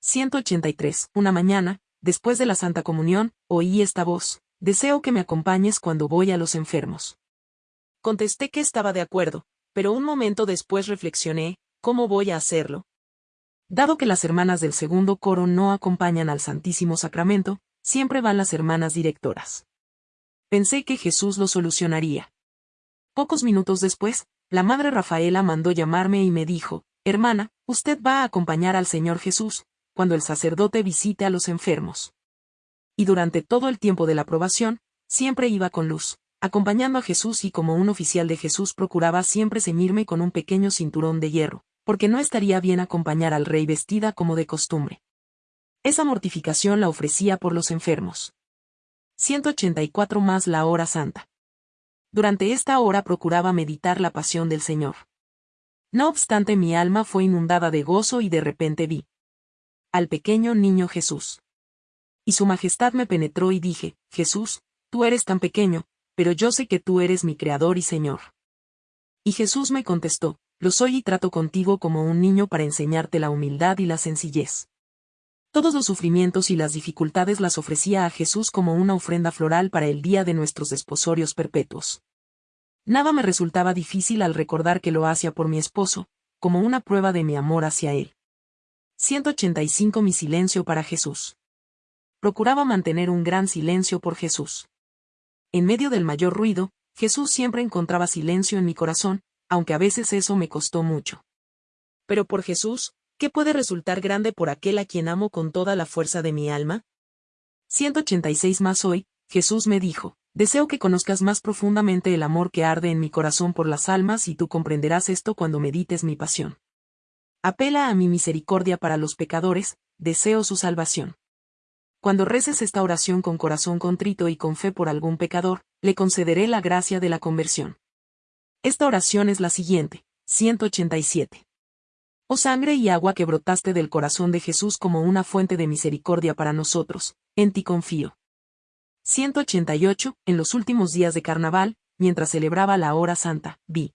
183. Una mañana, después de la Santa Comunión, oí esta voz, deseo que me acompañes cuando voy a los enfermos. Contesté que estaba de acuerdo, pero un momento después reflexioné, ¿cómo voy a hacerlo? Dado que las hermanas del segundo coro no acompañan al Santísimo Sacramento, siempre van las hermanas directoras. Pensé que Jesús lo solucionaría. Pocos minutos después, la Madre Rafaela mandó llamarme y me dijo, Hermana, usted va a acompañar al Señor Jesús, cuando el sacerdote visite a los enfermos. Y durante todo el tiempo de la aprobación, siempre iba con luz, acompañando a Jesús y como un oficial de Jesús procuraba siempre ceñirme con un pequeño cinturón de hierro, porque no estaría bien acompañar al rey vestida como de costumbre. Esa mortificación la ofrecía por los enfermos. 184 más la hora santa. Durante esta hora procuraba meditar la pasión del Señor. No obstante mi alma fue inundada de gozo y de repente vi, al pequeño niño Jesús. Y su majestad me penetró y dije, Jesús, tú eres tan pequeño, pero yo sé que tú eres mi Creador y Señor. Y Jesús me contestó, lo soy y trato contigo como un niño para enseñarte la humildad y la sencillez. Todos los sufrimientos y las dificultades las ofrecía a Jesús como una ofrenda floral para el día de nuestros desposorios perpetuos. Nada me resultaba difícil al recordar que lo hacía por mi esposo, como una prueba de mi amor hacia él. 185 Mi silencio para Jesús. Procuraba mantener un gran silencio por Jesús. En medio del mayor ruido, Jesús siempre encontraba silencio en mi corazón, aunque a veces eso me costó mucho. Pero por Jesús, ¿qué puede resultar grande por aquel a quien amo con toda la fuerza de mi alma? 186 más hoy, Jesús me dijo, deseo que conozcas más profundamente el amor que arde en mi corazón por las almas y tú comprenderás esto cuando medites mi pasión. Apela a mi misericordia para los pecadores, deseo su salvación. Cuando reces esta oración con corazón contrito y con fe por algún pecador, le concederé la gracia de la conversión. Esta oración es la siguiente, 187. Oh sangre y agua que brotaste del corazón de Jesús como una fuente de misericordia para nosotros, en ti confío. 188. En los últimos días de carnaval, mientras celebraba la hora santa, vi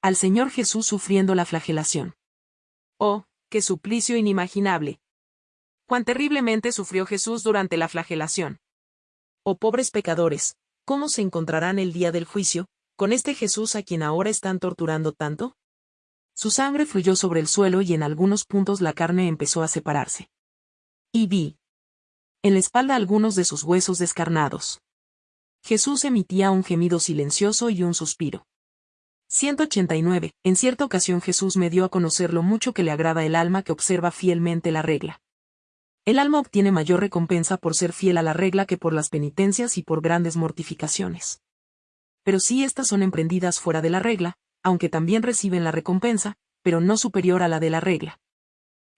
al Señor Jesús sufriendo la flagelación. Oh, qué suplicio inimaginable. Cuán terriblemente sufrió Jesús durante la flagelación. Oh pobres pecadores, ¿cómo se encontrarán el día del juicio, con este Jesús a quien ahora están torturando tanto? Su sangre fluyó sobre el suelo y en algunos puntos la carne empezó a separarse. Y vi. En la espalda algunos de sus huesos descarnados. Jesús emitía un gemido silencioso y un suspiro. 189. En cierta ocasión Jesús me dio a conocer lo mucho que le agrada el alma que observa fielmente la regla. El alma obtiene mayor recompensa por ser fiel a la regla que por las penitencias y por grandes mortificaciones. Pero si éstas son emprendidas fuera de la regla, aunque también reciben la recompensa, pero no superior a la de la regla.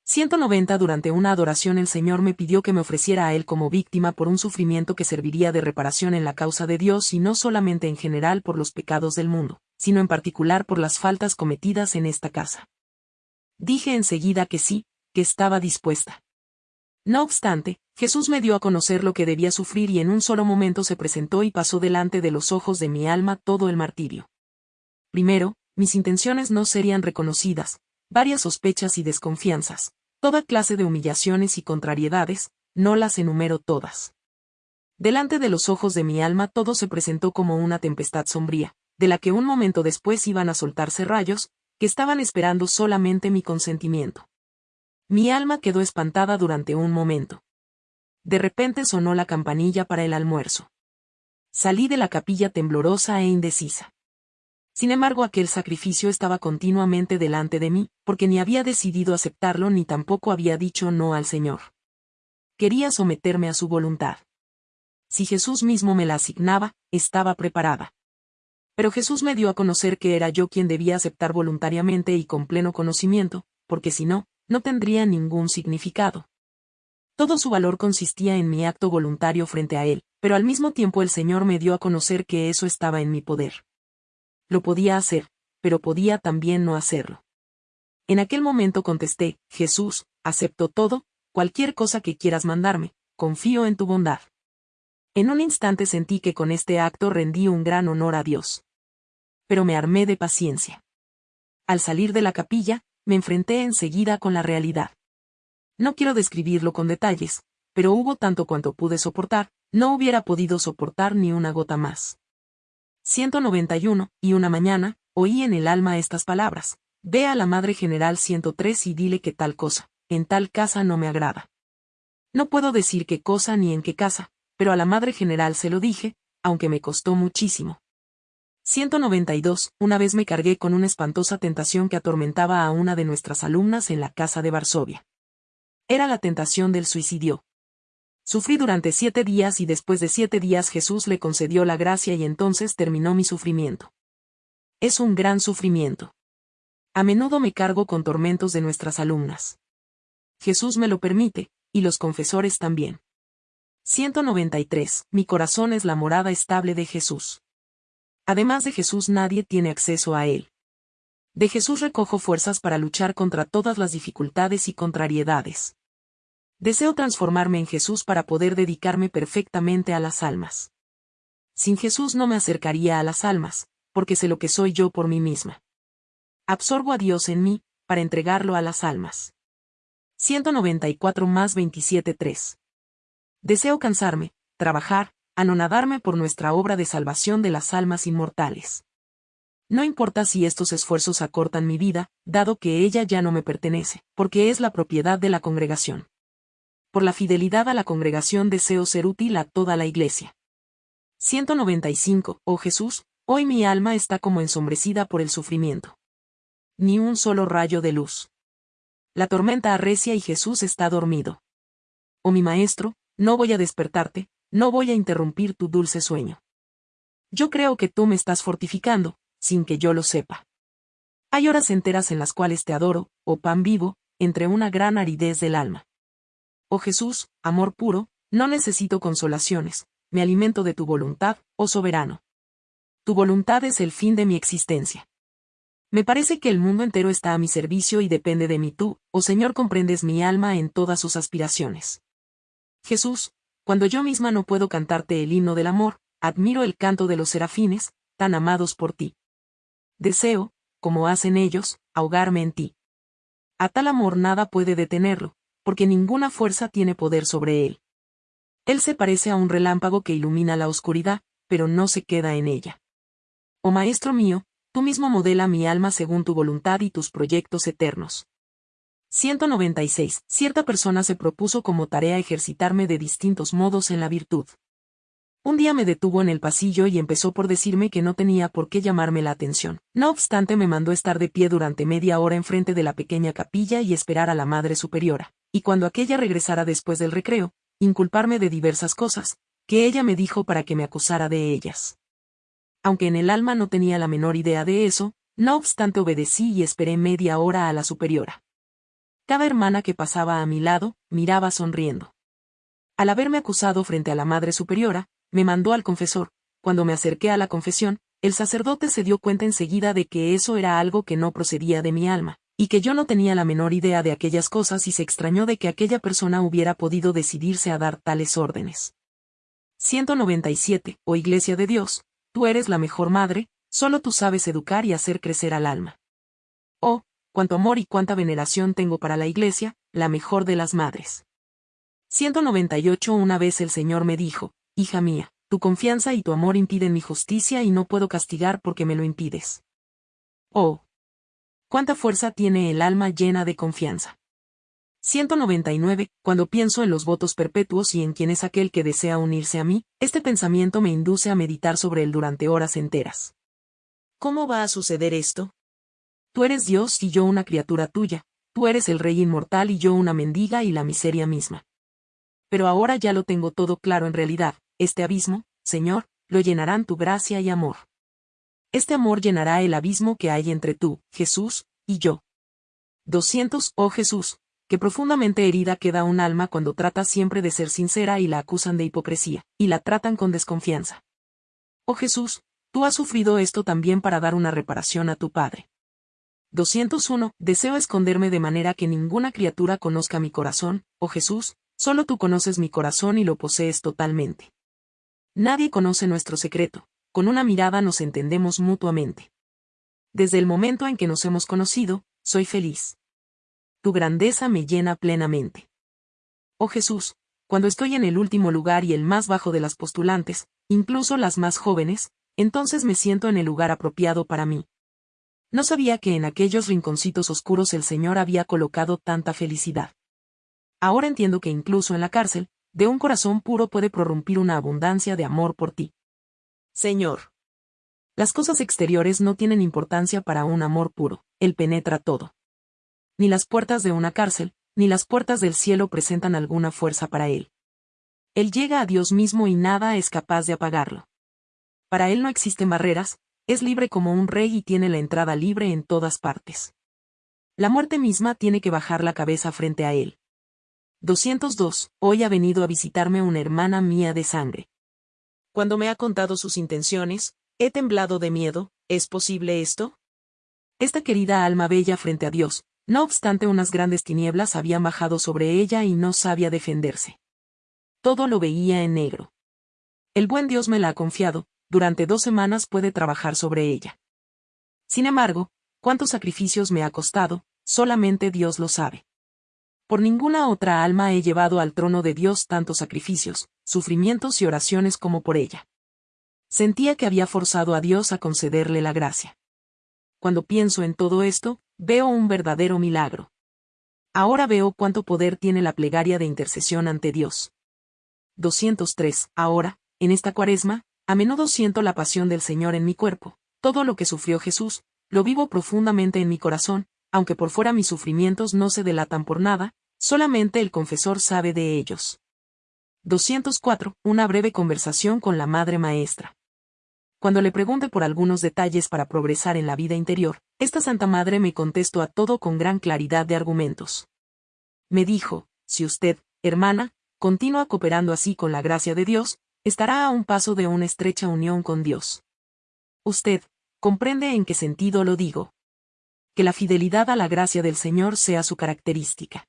190 Durante una adoración el Señor me pidió que me ofreciera a Él como víctima por un sufrimiento que serviría de reparación en la causa de Dios y no solamente en general por los pecados del mundo sino en particular por las faltas cometidas en esta casa. Dije enseguida que sí, que estaba dispuesta. No obstante, Jesús me dio a conocer lo que debía sufrir y en un solo momento se presentó y pasó delante de los ojos de mi alma todo el martirio. Primero, mis intenciones no serían reconocidas, varias sospechas y desconfianzas, toda clase de humillaciones y contrariedades, no las enumero todas. Delante de los ojos de mi alma todo se presentó como una tempestad sombría, de la que un momento después iban a soltarse rayos, que estaban esperando solamente mi consentimiento. Mi alma quedó espantada durante un momento. De repente sonó la campanilla para el almuerzo. Salí de la capilla temblorosa e indecisa. Sin embargo, aquel sacrificio estaba continuamente delante de mí, porque ni había decidido aceptarlo ni tampoco había dicho no al Señor. Quería someterme a su voluntad. Si Jesús mismo me la asignaba, estaba preparada. Pero Jesús me dio a conocer que era yo quien debía aceptar voluntariamente y con pleno conocimiento, porque si no, no tendría ningún significado. Todo su valor consistía en mi acto voluntario frente a Él, pero al mismo tiempo el Señor me dio a conocer que eso estaba en mi poder. Lo podía hacer, pero podía también no hacerlo. En aquel momento contesté, Jesús, acepto todo, cualquier cosa que quieras mandarme, confío en tu bondad. En un instante sentí que con este acto rendí un gran honor a Dios pero me armé de paciencia. Al salir de la capilla, me enfrenté enseguida con la realidad. No quiero describirlo con detalles, pero hubo tanto cuanto pude soportar, no hubiera podido soportar ni una gota más. 191, y una mañana, oí en el alma estas palabras. Ve a la Madre General 103 y dile que tal cosa, en tal casa no me agrada. No puedo decir qué cosa ni en qué casa, pero a la Madre General se lo dije, aunque me costó muchísimo. 192. Una vez me cargué con una espantosa tentación que atormentaba a una de nuestras alumnas en la casa de Varsovia. Era la tentación del suicidio. Sufrí durante siete días y después de siete días Jesús le concedió la gracia y entonces terminó mi sufrimiento. Es un gran sufrimiento. A menudo me cargo con tormentos de nuestras alumnas. Jesús me lo permite, y los confesores también. 193. Mi corazón es la morada estable de Jesús. Además de Jesús nadie tiene acceso a él. De Jesús recojo fuerzas para luchar contra todas las dificultades y contrariedades. Deseo transformarme en Jesús para poder dedicarme perfectamente a las almas. Sin Jesús no me acercaría a las almas, porque sé lo que soy yo por mí misma. Absorbo a Dios en mí, para entregarlo a las almas. 194 más 27.3. Deseo cansarme, trabajar, anonadarme por nuestra obra de salvación de las almas inmortales. No importa si estos esfuerzos acortan mi vida, dado que ella ya no me pertenece, porque es la propiedad de la congregación por la fidelidad a la congregación deseo ser útil a toda la iglesia. 195. Oh Jesús, hoy mi alma está como ensombrecida por el sufrimiento. Ni un solo rayo de luz. La tormenta arrecia y Jesús está dormido. Oh mi Maestro, no voy a despertarte, no voy a interrumpir tu dulce sueño. Yo creo que tú me estás fortificando, sin que yo lo sepa. Hay horas enteras en las cuales te adoro, oh pan vivo, entre una gran aridez del alma. Oh Jesús, amor puro, no necesito consolaciones, me alimento de tu voluntad, oh soberano. Tu voluntad es el fin de mi existencia. Me parece que el mundo entero está a mi servicio y depende de mí tú, oh Señor comprendes mi alma en todas sus aspiraciones. Jesús, cuando yo misma no puedo cantarte el himno del amor, admiro el canto de los serafines, tan amados por ti. Deseo, como hacen ellos, ahogarme en ti. A tal amor nada puede detenerlo, porque ninguna fuerza tiene poder sobre él. Él se parece a un relámpago que ilumina la oscuridad, pero no se queda en ella. Oh Maestro mío, tú mismo modela mi alma según tu voluntad y tus proyectos eternos. 196. Cierta persona se propuso como tarea ejercitarme de distintos modos en la virtud. Un día me detuvo en el pasillo y empezó por decirme que no tenía por qué llamarme la atención. No obstante me mandó estar de pie durante media hora enfrente de la pequeña capilla y esperar a la Madre Superiora, y cuando aquella regresara después del recreo, inculparme de diversas cosas, que ella me dijo para que me acusara de ellas. Aunque en el alma no tenía la menor idea de eso, no obstante obedecí y esperé media hora a la superiora. Cada hermana que pasaba a mi lado, miraba sonriendo. Al haberme acusado frente a la Madre Superiora, me mandó al confesor. Cuando me acerqué a la confesión, el sacerdote se dio cuenta enseguida de que eso era algo que no procedía de mi alma, y que yo no tenía la menor idea de aquellas cosas y se extrañó de que aquella persona hubiera podido decidirse a dar tales órdenes. 197. Oh Iglesia de Dios, tú eres la mejor madre, solo tú sabes educar y hacer crecer al alma. Oh, cuánto amor y cuánta veneración tengo para la Iglesia, la mejor de las madres. 198 Una vez el Señor me dijo, hija mía, tu confianza y tu amor impiden mi justicia y no puedo castigar porque me lo impides. Oh. Cuánta fuerza tiene el alma llena de confianza. 199. Cuando pienso en los votos perpetuos y en quién es aquel que desea unirse a mí, este pensamiento me induce a meditar sobre él durante horas enteras. ¿Cómo va a suceder esto? Tú eres Dios y yo una criatura tuya, tú eres el Rey inmortal y yo una mendiga y la miseria misma. Pero ahora ya lo tengo todo claro en realidad, este abismo, Señor, lo llenarán tu gracia y amor. Este amor llenará el abismo que hay entre tú, Jesús, y yo. 200. Oh Jesús, que profundamente herida queda un alma cuando trata siempre de ser sincera y la acusan de hipocresía, y la tratan con desconfianza. Oh Jesús, tú has sufrido esto también para dar una reparación a tu Padre. 201. Deseo esconderme de manera que ninguna criatura conozca mi corazón, oh Jesús, solo tú conoces mi corazón y lo posees totalmente. Nadie conoce nuestro secreto, con una mirada nos entendemos mutuamente. Desde el momento en que nos hemos conocido, soy feliz. Tu grandeza me llena plenamente. oh Jesús, cuando estoy en el último lugar y el más bajo de las postulantes, incluso las más jóvenes, entonces me siento en el lugar apropiado para mí. No sabía que en aquellos rinconcitos oscuros el Señor había colocado tanta felicidad. Ahora entiendo que incluso en la cárcel, de un corazón puro puede prorrumpir una abundancia de amor por ti. Señor. Las cosas exteriores no tienen importancia para un amor puro, Él penetra todo. Ni las puertas de una cárcel, ni las puertas del cielo presentan alguna fuerza para Él. Él llega a Dios mismo y nada es capaz de apagarlo. Para Él no existen barreras, es libre como un rey y tiene la entrada libre en todas partes. La muerte misma tiene que bajar la cabeza frente a Él. 202. Hoy ha venido a visitarme una hermana mía de sangre. Cuando me ha contado sus intenciones, he temblado de miedo, ¿es posible esto? Esta querida alma bella frente a Dios, no obstante unas grandes tinieblas habían bajado sobre ella y no sabía defenderse. Todo lo veía en negro. El buen Dios me la ha confiado, durante dos semanas puede trabajar sobre ella. Sin embargo, cuántos sacrificios me ha costado, solamente Dios lo sabe. Por ninguna otra alma he llevado al trono de Dios tantos sacrificios, sufrimientos y oraciones como por ella. Sentía que había forzado a Dios a concederle la gracia. Cuando pienso en todo esto, veo un verdadero milagro. Ahora veo cuánto poder tiene la plegaria de intercesión ante Dios. 203. Ahora, en esta cuaresma, a menudo siento la pasión del Señor en mi cuerpo, todo lo que sufrió Jesús, lo vivo profundamente en mi corazón, aunque por fuera mis sufrimientos no se delatan por nada, solamente el confesor sabe de ellos. 204. Una breve conversación con la Madre Maestra. Cuando le pregunte por algunos detalles para progresar en la vida interior, esta Santa Madre me contestó a todo con gran claridad de argumentos. Me dijo, si usted, hermana, continúa cooperando así con la gracia de Dios, estará a un paso de una estrecha unión con Dios. Usted, comprende en qué sentido lo digo que la fidelidad a la gracia del Señor sea su característica.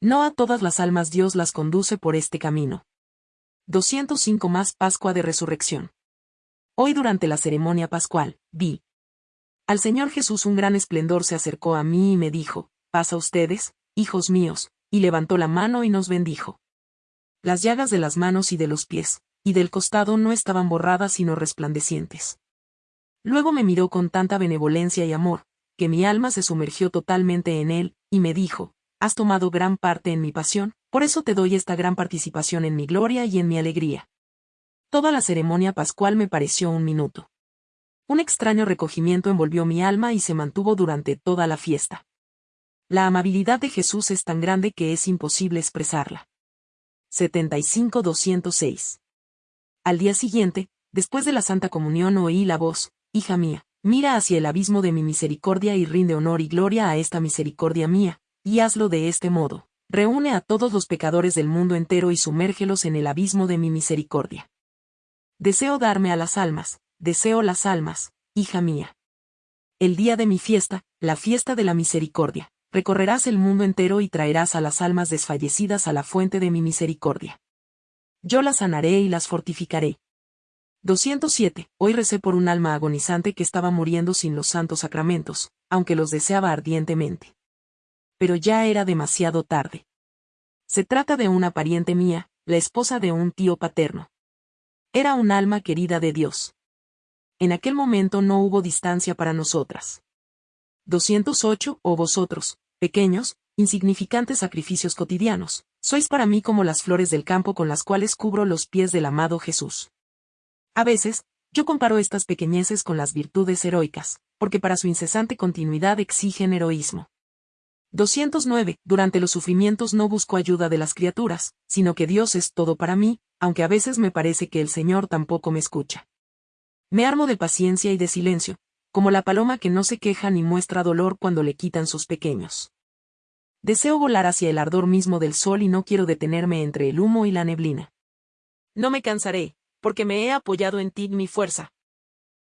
No a todas las almas Dios las conduce por este camino. 205 más Pascua de Resurrección. Hoy durante la ceremonia pascual, vi. Al Señor Jesús un gran esplendor se acercó a mí y me dijo, paz a ustedes, hijos míos, y levantó la mano y nos bendijo. Las llagas de las manos y de los pies, y del costado no estaban borradas sino resplandecientes. Luego me miró con tanta benevolencia y amor, que mi alma se sumergió totalmente en él, y me dijo, has tomado gran parte en mi pasión, por eso te doy esta gran participación en mi gloria y en mi alegría. Toda la ceremonia pascual me pareció un minuto. Un extraño recogimiento envolvió mi alma y se mantuvo durante toda la fiesta. La amabilidad de Jesús es tan grande que es imposible expresarla. 75-206. Al día siguiente, después de la Santa Comunión oí la voz, Hija mía, Mira hacia el abismo de mi misericordia y rinde honor y gloria a esta misericordia mía, y hazlo de este modo. Reúne a todos los pecadores del mundo entero y sumérgelos en el abismo de mi misericordia. Deseo darme a las almas, deseo las almas, hija mía. El día de mi fiesta, la fiesta de la misericordia, recorrerás el mundo entero y traerás a las almas desfallecidas a la fuente de mi misericordia. Yo las sanaré y las fortificaré, 207. Hoy recé por un alma agonizante que estaba muriendo sin los santos sacramentos, aunque los deseaba ardientemente. Pero ya era demasiado tarde. Se trata de una pariente mía, la esposa de un tío paterno. Era un alma querida de Dios. En aquel momento no hubo distancia para nosotras. 208. O vosotros, pequeños, insignificantes sacrificios cotidianos, sois para mí como las flores del campo con las cuales cubro los pies del amado Jesús. A veces, yo comparo estas pequeñeces con las virtudes heroicas, porque para su incesante continuidad exigen heroísmo. 209. Durante los sufrimientos no busco ayuda de las criaturas, sino que Dios es todo para mí, aunque a veces me parece que el Señor tampoco me escucha. Me armo de paciencia y de silencio, como la paloma que no se queja ni muestra dolor cuando le quitan sus pequeños. Deseo volar hacia el ardor mismo del sol y no quiero detenerme entre el humo y la neblina. No me cansaré, porque me he apoyado en ti mi fuerza.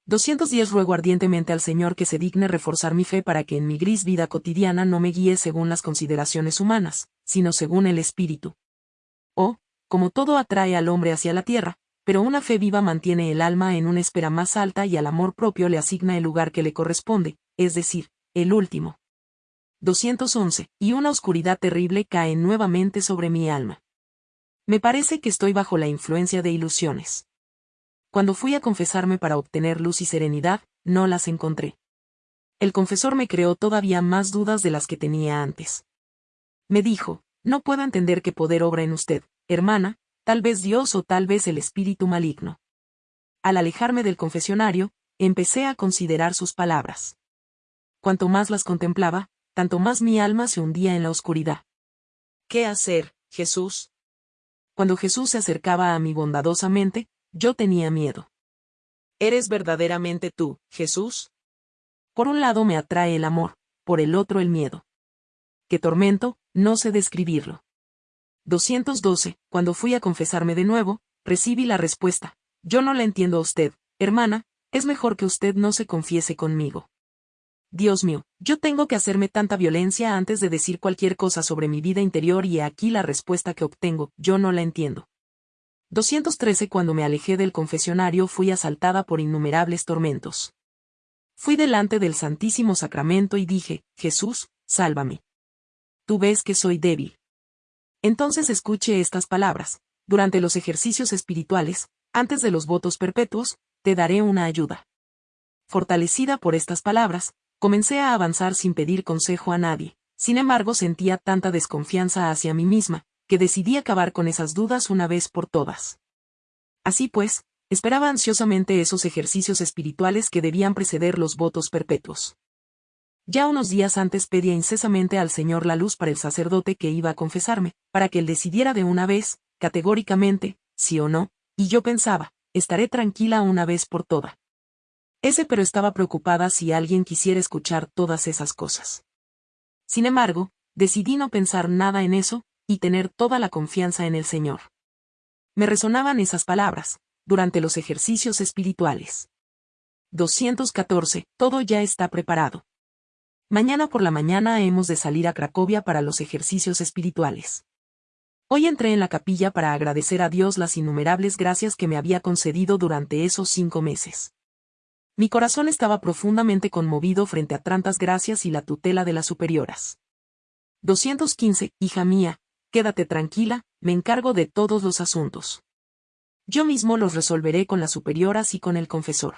210 Ruego ardientemente al Señor que se digne reforzar mi fe para que en mi gris vida cotidiana no me guíe según las consideraciones humanas, sino según el Espíritu. Oh, como todo atrae al hombre hacia la tierra, pero una fe viva mantiene el alma en una espera más alta y al amor propio le asigna el lugar que le corresponde, es decir, el último. 211. Y una oscuridad terrible cae nuevamente sobre mi alma. Me parece que estoy bajo la influencia de ilusiones. Cuando fui a confesarme para obtener luz y serenidad, no las encontré. El confesor me creó todavía más dudas de las que tenía antes. Me dijo, no puedo entender qué poder obra en usted, hermana, tal vez Dios o tal vez el espíritu maligno. Al alejarme del confesionario, empecé a considerar sus palabras. Cuanto más las contemplaba, tanto más mi alma se hundía en la oscuridad. ¿Qué hacer, Jesús? Cuando Jesús se acercaba a mí bondadosamente, yo tenía miedo. ¿Eres verdaderamente tú, Jesús? Por un lado me atrae el amor, por el otro el miedo. ¿Qué tormento? No sé describirlo. 212. Cuando fui a confesarme de nuevo, recibí la respuesta. Yo no la entiendo a usted, hermana, es mejor que usted no se confiese conmigo. Dios mío, yo tengo que hacerme tanta violencia antes de decir cualquier cosa sobre mi vida interior y aquí la respuesta que obtengo, yo no la entiendo. 213 Cuando me alejé del confesionario fui asaltada por innumerables tormentos. Fui delante del Santísimo Sacramento y dije, Jesús, sálvame. Tú ves que soy débil. Entonces escuche estas palabras. Durante los ejercicios espirituales, antes de los votos perpetuos, te daré una ayuda. Fortalecida por estas palabras, comencé a avanzar sin pedir consejo a nadie. Sin embargo, sentía tanta desconfianza hacia mí misma, que decidí acabar con esas dudas una vez por todas. Así pues, esperaba ansiosamente esos ejercicios espirituales que debían preceder los votos perpetuos. Ya unos días antes pedía incesamente al Señor la luz para el sacerdote que iba a confesarme, para que él decidiera de una vez, categóricamente, sí o no, y yo pensaba, estaré tranquila una vez por toda. Ese pero estaba preocupada si alguien quisiera escuchar todas esas cosas. Sin embargo, decidí no pensar nada en eso, y tener toda la confianza en el Señor. Me resonaban esas palabras, durante los ejercicios espirituales. 214. Todo ya está preparado. Mañana por la mañana hemos de salir a Cracovia para los ejercicios espirituales. Hoy entré en la capilla para agradecer a Dios las innumerables gracias que me había concedido durante esos cinco meses. Mi corazón estaba profundamente conmovido frente a tantas gracias y la tutela de las superioras. 215. Hija mía, quédate tranquila, me encargo de todos los asuntos. Yo mismo los resolveré con las superioras y con el confesor.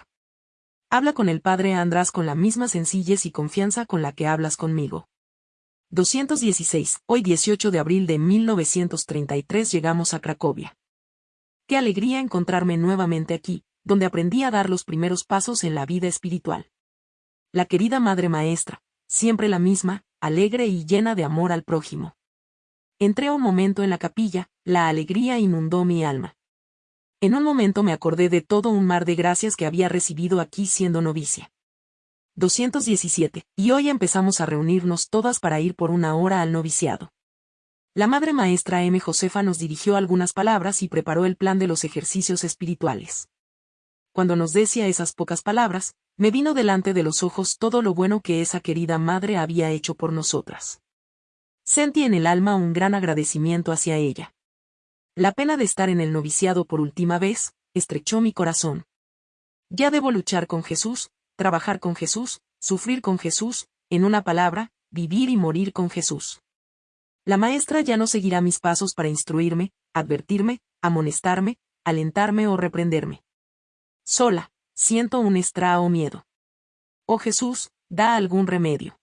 Habla con el padre András con la misma sencillez y confianza con la que hablas conmigo. 216. Hoy 18 de abril de 1933 llegamos a Cracovia. Qué alegría encontrarme nuevamente aquí, donde aprendí a dar los primeros pasos en la vida espiritual. La querida Madre Maestra, siempre la misma, alegre y llena de amor al prójimo. Entré un momento en la capilla, la alegría inundó mi alma. En un momento me acordé de todo un mar de gracias que había recibido aquí siendo novicia. 217, y hoy empezamos a reunirnos todas para ir por una hora al noviciado. La madre maestra M. Josefa nos dirigió algunas palabras y preparó el plan de los ejercicios espirituales. Cuando nos decía esas pocas palabras, me vino delante de los ojos todo lo bueno que esa querida madre había hecho por nosotras. Sentí en el alma un gran agradecimiento hacia ella. La pena de estar en el noviciado por última vez, estrechó mi corazón. Ya debo luchar con Jesús, trabajar con Jesús, sufrir con Jesús, en una palabra, vivir y morir con Jesús. La maestra ya no seguirá mis pasos para instruirme, advertirme, amonestarme, alentarme o reprenderme. Sola, siento un estrao miedo. Oh Jesús, da algún remedio.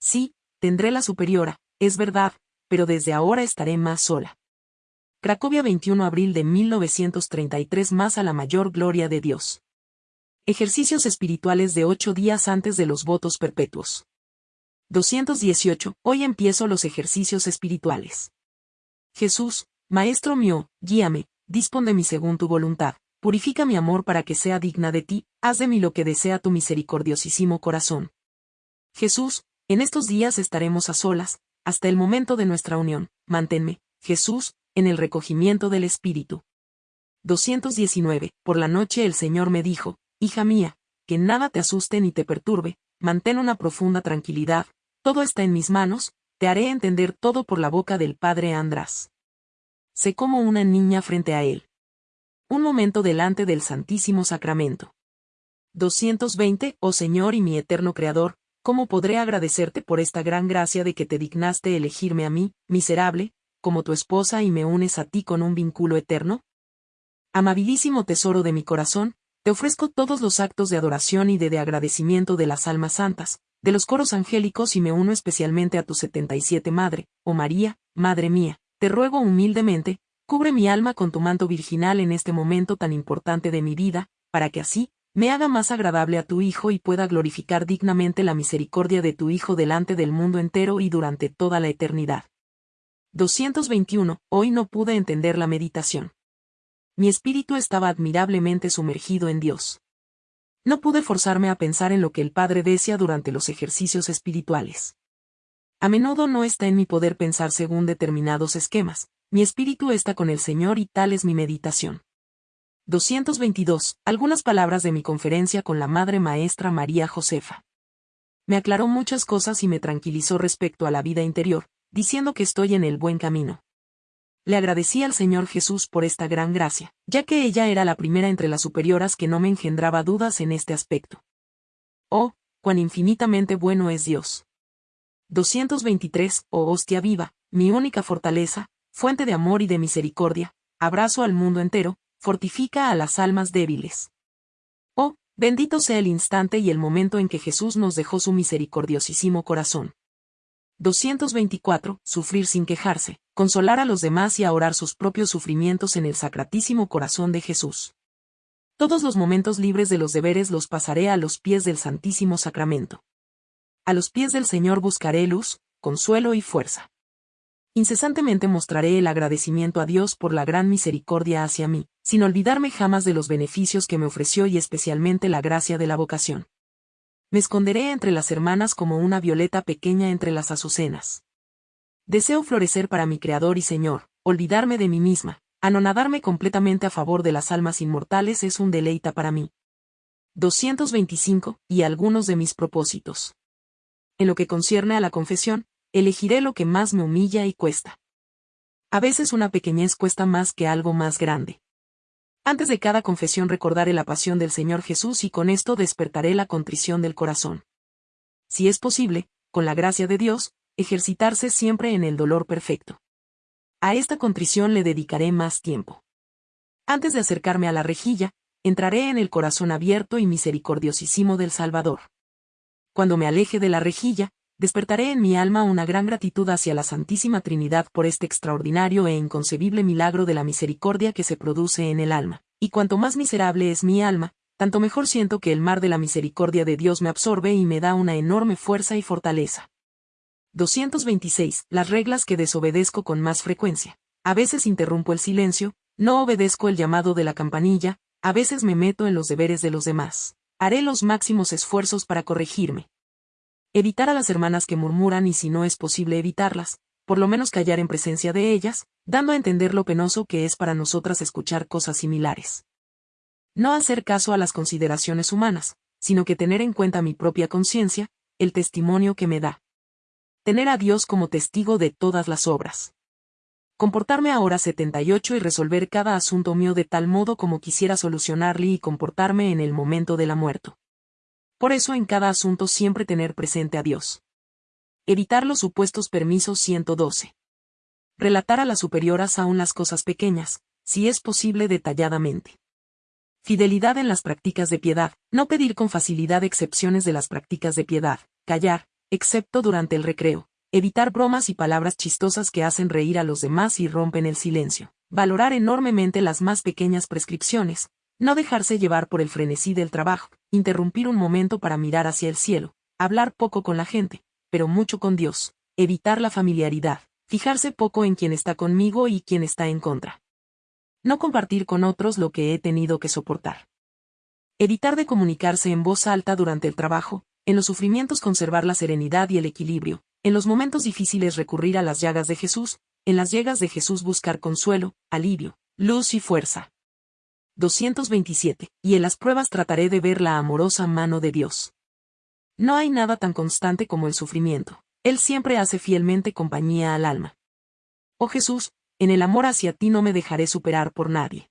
Sí, tendré la superiora, es verdad, pero desde ahora estaré más sola. Cracovia 21 abril de 1933 más a la mayor gloria de Dios. Ejercicios espirituales de ocho días antes de los votos perpetuos. 218. Hoy empiezo los ejercicios espirituales. Jesús, Maestro mío, guíame, dispón de mí según tu voluntad, purifica mi amor para que sea digna de ti, haz de mí lo que desea tu misericordiosísimo corazón. Jesús, en estos días estaremos a solas, hasta el momento de nuestra unión, manténme, Jesús, en el recogimiento del Espíritu. 219. Por la noche el Señor me dijo, Hija mía, que nada te asuste ni te perturbe, mantén una profunda tranquilidad, todo está en mis manos, te haré entender todo por la boca del Padre András. Sé como una niña frente a él. Un momento delante del Santísimo Sacramento. 220. Oh Señor y mi eterno Creador, ¿cómo podré agradecerte por esta gran gracia de que te dignaste elegirme a mí, miserable, como tu esposa y me unes a ti con un vínculo eterno? Amabilísimo tesoro de mi corazón, te ofrezco todos los actos de adoración y de, de agradecimiento de las almas santas, de los coros angélicos y me uno especialmente a tu 77 Madre, oh María, Madre mía, te ruego humildemente, cubre mi alma con tu manto virginal en este momento tan importante de mi vida, para que así, me haga más agradable a tu Hijo y pueda glorificar dignamente la misericordia de tu Hijo delante del mundo entero y durante toda la eternidad. 221. Hoy no pude entender la meditación. Mi espíritu estaba admirablemente sumergido en Dios. No pude forzarme a pensar en lo que el Padre desea durante los ejercicios espirituales. A menudo no está en mi poder pensar según determinados esquemas, mi espíritu está con el Señor y tal es mi meditación. 222. Algunas palabras de mi conferencia con la Madre Maestra María Josefa. Me aclaró muchas cosas y me tranquilizó respecto a la vida interior, diciendo que estoy en el buen camino. Le agradecí al Señor Jesús por esta gran gracia, ya que ella era la primera entre las superioras que no me engendraba dudas en este aspecto. Oh, cuán infinitamente bueno es Dios. 223. Oh hostia viva, mi única fortaleza, fuente de amor y de misericordia, abrazo al mundo entero, fortifica a las almas débiles. Oh, bendito sea el instante y el momento en que Jesús nos dejó su misericordiosísimo corazón. 224. Sufrir sin quejarse, consolar a los demás y ahorrar sus propios sufrimientos en el sacratísimo corazón de Jesús. Todos los momentos libres de los deberes los pasaré a los pies del Santísimo Sacramento. A los pies del Señor buscaré luz, consuelo y fuerza. Incesantemente mostraré el agradecimiento a Dios por la gran misericordia hacia mí, sin olvidarme jamás de los beneficios que me ofreció y especialmente la gracia de la vocación. Me esconderé entre las hermanas como una violeta pequeña entre las azucenas. Deseo florecer para mi Creador y Señor, olvidarme de mí misma, anonadarme completamente a favor de las almas inmortales es un deleita para mí. 225, y algunos de mis propósitos. En lo que concierne a la confesión, elegiré lo que más me humilla y cuesta. A veces una pequeñez cuesta más que algo más grande. Antes de cada confesión recordaré la pasión del Señor Jesús y con esto despertaré la contrición del corazón. Si es posible, con la gracia de Dios, ejercitarse siempre en el dolor perfecto. A esta contrición le dedicaré más tiempo. Antes de acercarme a la rejilla, entraré en el corazón abierto y misericordiosísimo del Salvador. Cuando me aleje de la rejilla, despertaré en mi alma una gran gratitud hacia la Santísima Trinidad por este extraordinario e inconcebible milagro de la misericordia que se produce en el alma. Y cuanto más miserable es mi alma, tanto mejor siento que el mar de la misericordia de Dios me absorbe y me da una enorme fuerza y fortaleza. 226. Las reglas que desobedezco con más frecuencia. A veces interrumpo el silencio, no obedezco el llamado de la campanilla, a veces me meto en los deberes de los demás. Haré los máximos esfuerzos para corregirme. Evitar a las hermanas que murmuran y si no es posible evitarlas, por lo menos callar en presencia de ellas, dando a entender lo penoso que es para nosotras escuchar cosas similares. No hacer caso a las consideraciones humanas, sino que tener en cuenta mi propia conciencia, el testimonio que me da. Tener a Dios como testigo de todas las obras. Comportarme ahora 78 y resolver cada asunto mío de tal modo como quisiera solucionarle y comportarme en el momento de la muerte. Por eso en cada asunto siempre tener presente a Dios. Evitar los supuestos permisos 112. Relatar a las superioras aún las cosas pequeñas, si es posible detalladamente. Fidelidad en las prácticas de piedad, no pedir con facilidad excepciones de las prácticas de piedad, callar, excepto durante el recreo, evitar bromas y palabras chistosas que hacen reír a los demás y rompen el silencio, valorar enormemente las más pequeñas prescripciones, no dejarse llevar por el frenesí del trabajo, interrumpir un momento para mirar hacia el cielo, hablar poco con la gente, pero mucho con Dios, evitar la familiaridad, fijarse poco en quien está conmigo y quien está en contra. No compartir con otros lo que he tenido que soportar. Evitar de comunicarse en voz alta durante el trabajo, en los sufrimientos conservar la serenidad y el equilibrio, en los momentos difíciles recurrir a las llagas de Jesús, en las llagas de Jesús buscar consuelo, alivio, luz y fuerza. 227, y en las pruebas trataré de ver la amorosa mano de Dios. No hay nada tan constante como el sufrimiento. Él siempre hace fielmente compañía al alma. Oh Jesús, en el amor hacia ti no me dejaré superar por nadie.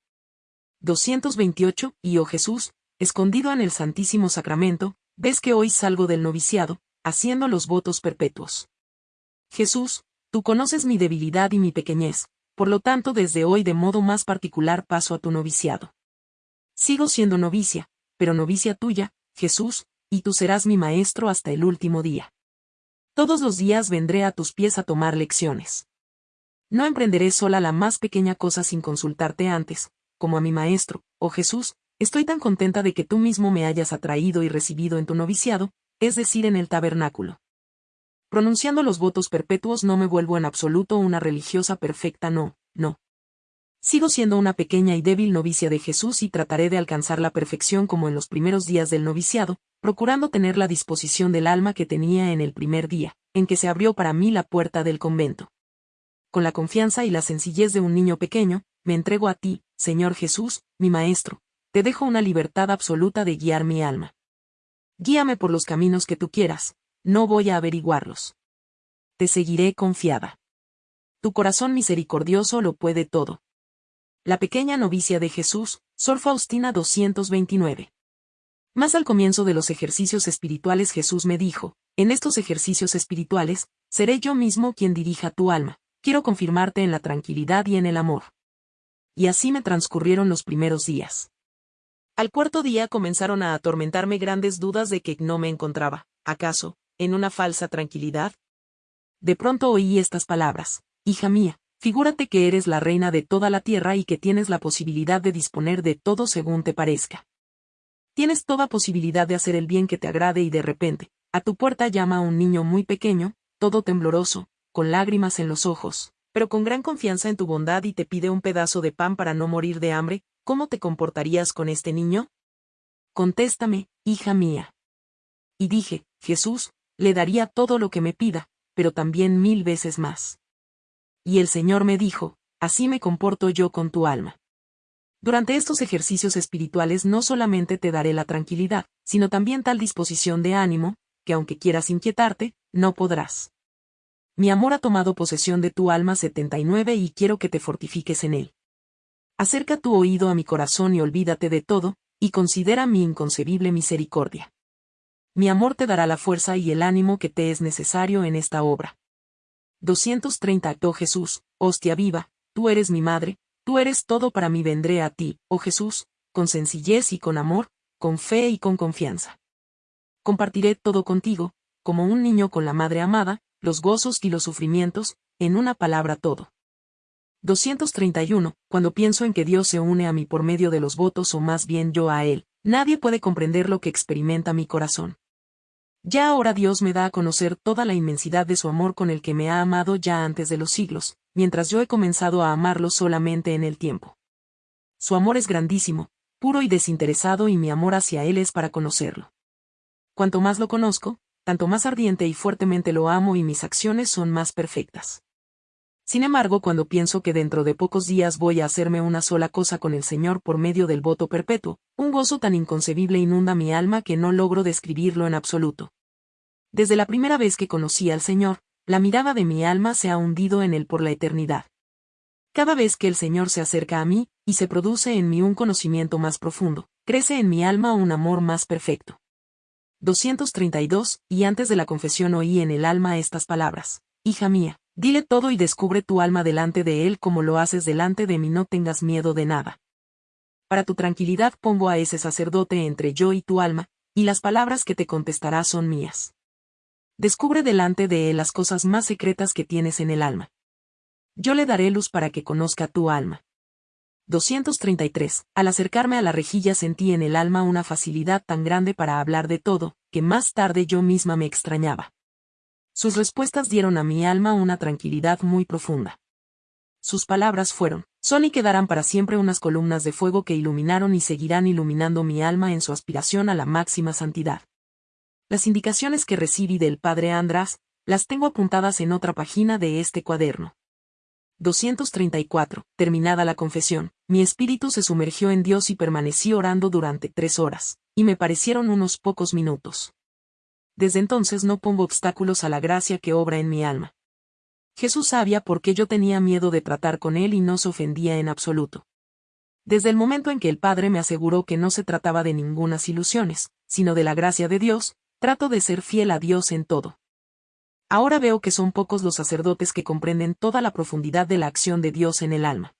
228, y oh Jesús, escondido en el Santísimo Sacramento, ves que hoy salgo del noviciado, haciendo los votos perpetuos. Jesús, tú conoces mi debilidad y mi pequeñez, por lo tanto desde hoy de modo más particular paso a tu noviciado. Sigo siendo novicia, pero novicia tuya, Jesús, y tú serás mi maestro hasta el último día. Todos los días vendré a tus pies a tomar lecciones. No emprenderé sola la más pequeña cosa sin consultarte antes, como a mi maestro, oh Jesús, estoy tan contenta de que tú mismo me hayas atraído y recibido en tu noviciado, es decir, en el tabernáculo. Pronunciando los votos perpetuos no me vuelvo en absoluto una religiosa perfecta, no, no. Sigo siendo una pequeña y débil novicia de Jesús y trataré de alcanzar la perfección como en los primeros días del noviciado, procurando tener la disposición del alma que tenía en el primer día, en que se abrió para mí la puerta del convento. Con la confianza y la sencillez de un niño pequeño, me entrego a ti, Señor Jesús, mi Maestro, te dejo una libertad absoluta de guiar mi alma. Guíame por los caminos que tú quieras, no voy a averiguarlos. Te seguiré confiada. Tu corazón misericordioso lo puede todo. La pequeña novicia de Jesús, Sor Faustina 229. Más al comienzo de los ejercicios espirituales Jesús me dijo, en estos ejercicios espirituales, seré yo mismo quien dirija tu alma, quiero confirmarte en la tranquilidad y en el amor. Y así me transcurrieron los primeros días. Al cuarto día comenzaron a atormentarme grandes dudas de que no me encontraba, acaso, en una falsa tranquilidad. De pronto oí estas palabras, Hija mía, figúrate que eres la reina de toda la tierra y que tienes la posibilidad de disponer de todo según te parezca. Tienes toda posibilidad de hacer el bien que te agrade y de repente, a tu puerta llama un niño muy pequeño, todo tembloroso, con lágrimas en los ojos, pero con gran confianza en tu bondad y te pide un pedazo de pan para no morir de hambre, ¿cómo te comportarías con este niño? Contéstame, hija mía. Y dije, Jesús, le daría todo lo que me pida, pero también mil veces más. Y el Señor me dijo, así me comporto yo con tu alma. Durante estos ejercicios espirituales no solamente te daré la tranquilidad, sino también tal disposición de ánimo, que aunque quieras inquietarte, no podrás. Mi amor ha tomado posesión de tu alma 79 y quiero que te fortifiques en él. Acerca tu oído a mi corazón y olvídate de todo, y considera mi inconcebible misericordia. Mi amor te dará la fuerza y el ánimo que te es necesario en esta obra. 230 Oh Jesús, hostia viva, tú eres mi madre, tú eres todo para mí vendré a ti, oh Jesús, con sencillez y con amor, con fe y con confianza. Compartiré todo contigo, como un niño con la madre amada, los gozos y los sufrimientos, en una palabra todo. 231. Cuando pienso en que Dios se une a mí por medio de los votos o más bien yo a Él, nadie puede comprender lo que experimenta mi corazón. Ya ahora Dios me da a conocer toda la inmensidad de su amor con el que me ha amado ya antes de los siglos, mientras yo he comenzado a amarlo solamente en el tiempo. Su amor es grandísimo, puro y desinteresado y mi amor hacia Él es para conocerlo. Cuanto más lo conozco, tanto más ardiente y fuertemente lo amo y mis acciones son más perfectas. Sin embargo, cuando pienso que dentro de pocos días voy a hacerme una sola cosa con el Señor por medio del voto perpetuo, un gozo tan inconcebible inunda mi alma que no logro describirlo en absoluto. Desde la primera vez que conocí al Señor, la mirada de mi alma se ha hundido en él por la eternidad. Cada vez que el Señor se acerca a mí, y se produce en mí un conocimiento más profundo, crece en mi alma un amor más perfecto. 232, y antes de la confesión oí en el alma estas palabras. Hija mía, Dile todo y descubre tu alma delante de él como lo haces delante de mí, no tengas miedo de nada. Para tu tranquilidad pongo a ese sacerdote entre yo y tu alma, y las palabras que te contestará son mías. Descubre delante de él las cosas más secretas que tienes en el alma. Yo le daré luz para que conozca tu alma. 233. Al acercarme a la rejilla sentí en el alma una facilidad tan grande para hablar de todo, que más tarde yo misma me extrañaba. Sus respuestas dieron a mi alma una tranquilidad muy profunda. Sus palabras fueron, son y quedarán para siempre unas columnas de fuego que iluminaron y seguirán iluminando mi alma en su aspiración a la máxima santidad. Las indicaciones que recibí del padre András, las tengo apuntadas en otra página de este cuaderno. 234. Terminada la confesión, mi espíritu se sumergió en Dios y permanecí orando durante tres horas, y me parecieron unos pocos minutos desde entonces no pongo obstáculos a la gracia que obra en mi alma. Jesús sabía por qué yo tenía miedo de tratar con él y no se ofendía en absoluto. Desde el momento en que el Padre me aseguró que no se trataba de ningunas ilusiones, sino de la gracia de Dios, Trato de ser fiel a Dios en todo. Ahora veo que son pocos los sacerdotes que comprenden toda la profundidad de la acción de Dios en el alma.